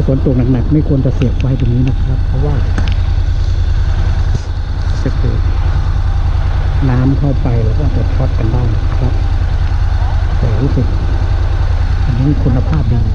าฝนตกหนักๆไม่ควรจะเสียบไว้ตรงนี้นะครับ เพราะว่าจะเกิดน้ำเข้าไปแล้วก็จะช็อตกันได้ครับ แต่รู้สึกอันนี้คุณภาพดี